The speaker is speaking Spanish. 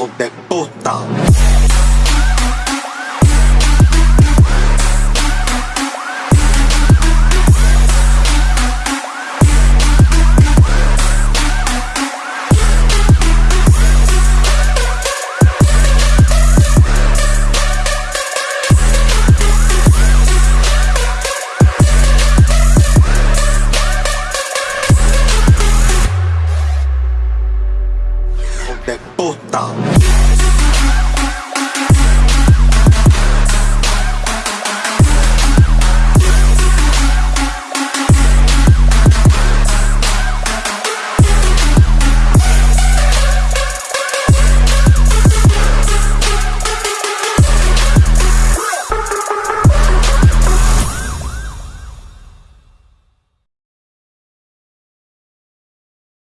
hijos de puta. de puta.